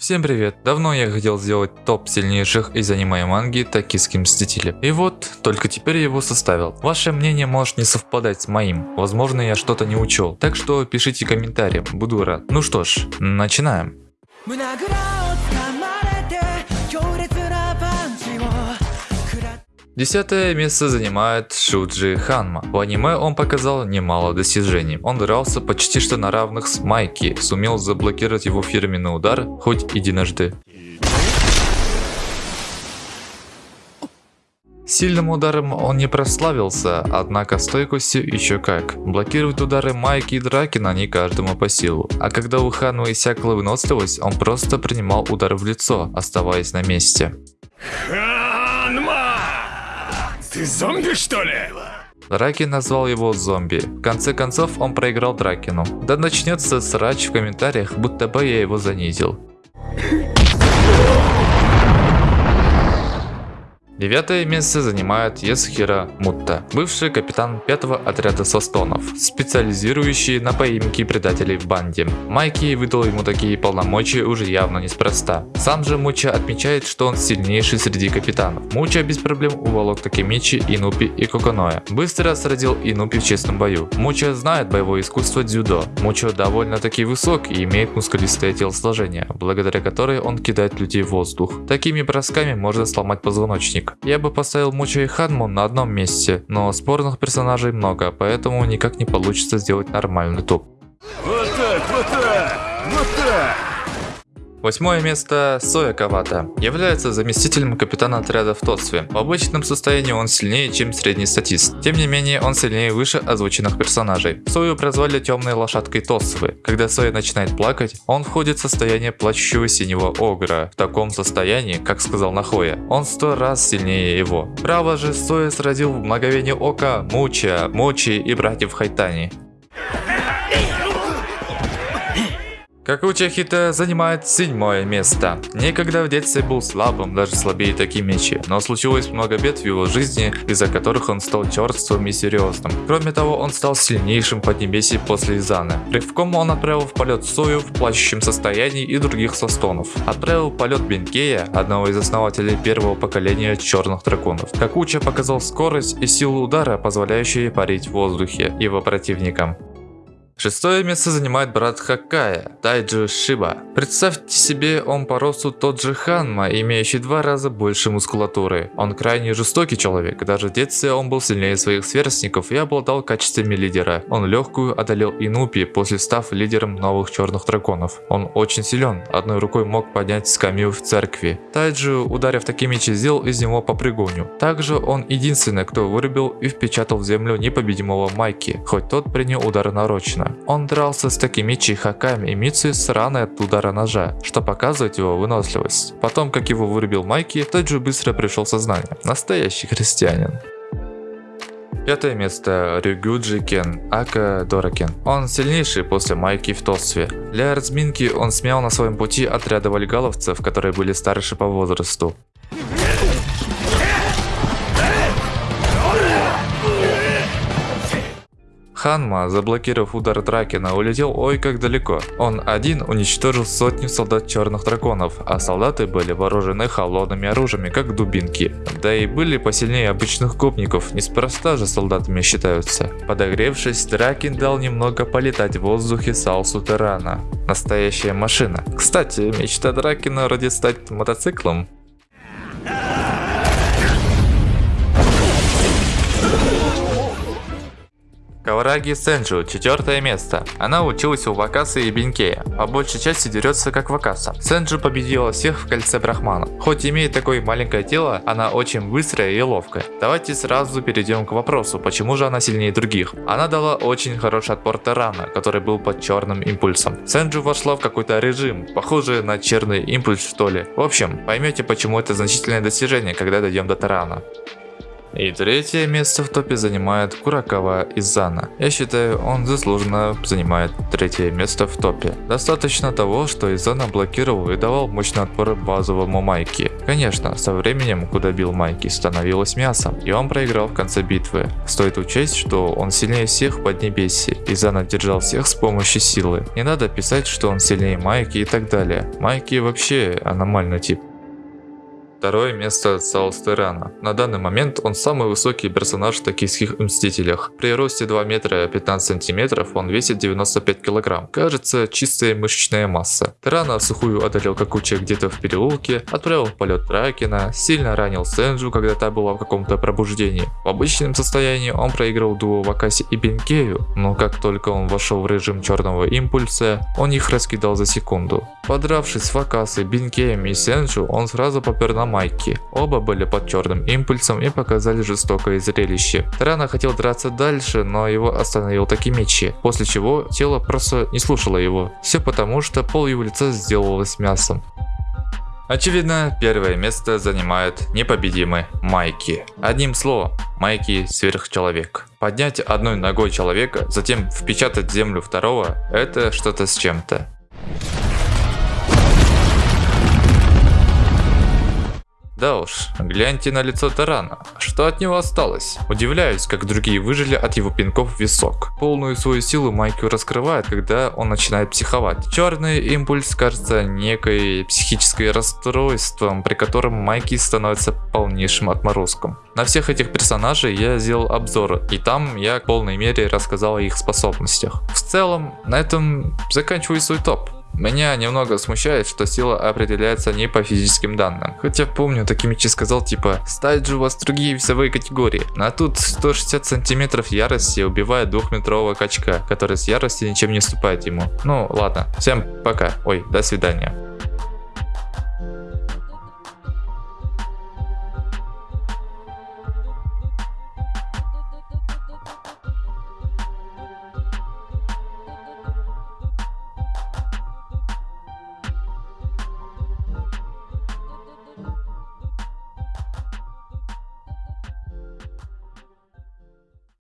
Всем привет! Давно я хотел сделать топ сильнейших из аниме и манги Токийские Мстители. И вот, только теперь я его составил. Ваше мнение может не совпадать с моим. Возможно я что-то не учел. Так что пишите комментарии, буду рад. Ну что ж, начинаем. Десятое место занимает Шуджи Ханма. В аниме он показал немало достижений. Он дрался почти что на равных с Майки, сумел заблокировать его фирменный удар хоть единожды. Сильным ударом он не прославился, однако стойкостью еще как. Блокировать удары Майки и Дракина не каждому по силу. А когда у Ханма иссякла выносливость, он просто принимал удар в лицо, оставаясь на месте. Ты зомби, что ли? Раки назвал его зомби. В конце концов, он проиграл Дракину. Да начнется срач в комментариях, будто бы я его занизил. Девятое место занимает Есхира Мутта, бывший капитан пятого отряда Состонов, специализирующий на поимке предателей в банде. Майки выдал ему такие полномочия уже явно неспроста. Сам же Муча отмечает, что он сильнейший среди капитанов. Муча без проблем уволок Такемичи, Инупи и Коконоя. Быстро сразил Инупи в честном бою. Муча знает боевое искусство дзюдо. Муча довольно-таки высок и имеет мускулистое телосложение, благодаря которой он кидает людей в воздух. Такими бросками можно сломать позвоночник. Я бы поставил Муча и Ханму на одном месте, но спорных персонажей много, поэтому никак не получится сделать нормальный топ. Вот так, вот так, вот так. Восьмое место Соя Кавата. Является заместителем капитана отряда в Тоцве. В обычном состоянии он сильнее, чем средний статист. Тем не менее, он сильнее выше озвученных персонажей. Сою прозвали темной лошадкой Тоцвы. Когда Соя начинает плакать, он входит в состояние плачущего синего огра. В таком состоянии, как сказал Нахоя, он сто раз сильнее его. Право же Соя сразил в мгновение ока Муча, Мучи и братьев Хайтани. Какуча Хита занимает седьмое место. Некогда в детстве был слабым, даже слабее Такимичи, но случилось много бед в его жизни, из-за которых он стал черствым и серьезным. Кроме того, он стал сильнейшим поднебесье после Изаны. Рывком он отправил в полет Сою в плачущем состоянии и других состонов. Отправил в полет Бенкея, одного из основателей первого поколения черных драконов. Какуча показал скорость и силу удара, позволяющие парить в воздухе его противникам. Шестое место занимает брат Хакая, Тайджи Шиба. Представьте себе, он по росту тот же Ханма, имеющий два раза больше мускулатуры. Он крайне жестокий человек, даже в детстве он был сильнее своих сверстников и обладал качествами лидера. Он легкую одолел Инупи, после став лидером новых черных драконов. Он очень силен, одной рукой мог поднять скамью в церкви. Тайджи, ударив такими мечи, сделал из него попрыгуню. Также он единственный, кто вырубил и впечатал в землю непобедимого Майки, хоть тот принял удар нарочно. Он дрался с такими чихаками и Мицуи с раной от удара ножа, что показывает его выносливость. Потом, как его вырубил Майки, тот же быстро пришел в сознание. Настоящий христианин. Пятое место Рюгюджи Кен, Ака Доракен. Он сильнейший после Майки в Тосве. Для разминки он смял на своем пути отряды вальгаловцев, которые были старше по возрасту. Ханма, заблокировав удар Дракена, улетел ой как далеко. Он один уничтожил сотню солдат черных драконов, а солдаты были вооружены холодными оружиями, как дубинки. Да и были посильнее обычных гопников, неспроста же солдатами считаются. Подогревшись, Дракен дал немного полетать в воздухе Салсу Терана. Настоящая машина. Кстати, мечта Дракена вроде стать мотоциклом. Кавараги Сенджу, четвертое место. Она училась у Вакаса и Бенкея. По большей части дерется как Вакаса. Сенджу победила всех в кольце Брахмана. Хоть имеет такое маленькое тело, она очень быстрая и ловкая. Давайте сразу перейдем к вопросу, почему же она сильнее других. Она дала очень хороший отпор Тарана, который был под черным импульсом. Сенджу вошла в какой-то режим, похожий на черный импульс что ли. В общем, поймете почему это значительное достижение, когда дойдем до Тарана. И третье место в топе занимает Куракава Изана. Я считаю, он заслуженно занимает третье место в топе. Достаточно того, что Изана блокировал и давал мощный отпор базовому Майки. Конечно, со временем, куда бил Майки, становилось мясом, и он проиграл в конце битвы. Стоит учесть, что он сильнее всех в Поднебесье, и Зана держал всех с помощью силы. Не надо писать, что он сильнее Майки и так далее. Майки вообще аномальный тип. Второе место Саустерана. На данный момент он самый высокий персонаж в токийских Мстителях. При росте 2 метра 15 сантиметров он весит 95 килограмм. Кажется, чистая мышечная масса. Терана сухую одолел Какуча где-то в переулке, отправил в полет Дракена, сильно ранил Сенджу, когда та была в каком-то пробуждении. В обычном состоянии он проиграл дуо Вакаси и Бенкею, но как только он вошел в режим черного импульса, он их раскидал за секунду. Подравшись с Вакасой, Бенкеем и Сенджу, он сразу попер на Майки. Оба были под черным импульсом и показали жестокое зрелище. Тарана хотел драться дальше, но его остановил Такимичи, после чего тело просто не слушало его. Все потому, что пол его лица сделалось мясом. Очевидно, первое место занимает непобедимый Майки. Одним словом, Майки сверхчеловек. Поднять одной ногой человека, затем впечатать землю второго, это что-то с чем-то. Да уж, гляньте на лицо Тарана. Что от него осталось? Удивляюсь, как другие выжили от его пинков в висок. Полную свою силу Майкю раскрывает, когда он начинает психовать. Черный импульс кажется некой психической расстройством, при котором Майки становится полнейшим отморозком. На всех этих персонажей я сделал обзор, и там я в полной мере рассказал о их способностях. В целом, на этом заканчиваю свой топ. Меня немного смущает, что сила определяется не по физическим данным. Хотя помню, Такимичи сказал типа, ставить же у вас другие весовые категории. А тут 160 сантиметров ярости убивает двухметрового качка, который с ярости ничем не уступает ему. Ну ладно, всем пока, ой, до свидания.